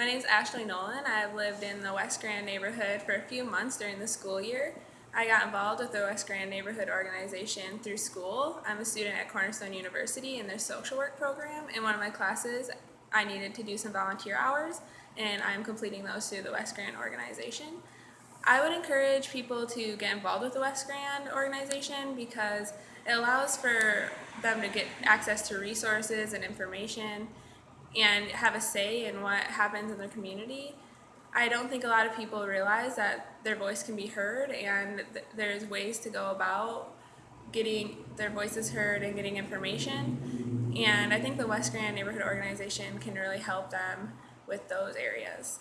My name is Ashley Nolan. I've lived in the West Grand neighborhood for a few months during the school year. I got involved with the West Grand Neighborhood Organization through school. I'm a student at Cornerstone University in their social work program. In one of my classes, I needed to do some volunteer hours, and I'm completing those through the West Grand organization. I would encourage people to get involved with the West Grand organization because it allows for them to get access to resources and information and have a say in what happens in their community. I don't think a lot of people realize that their voice can be heard and th- there's ways to go about getting their voices heard and getting information. And I think the West Grand Neighborhood Organization can really help them with those areas.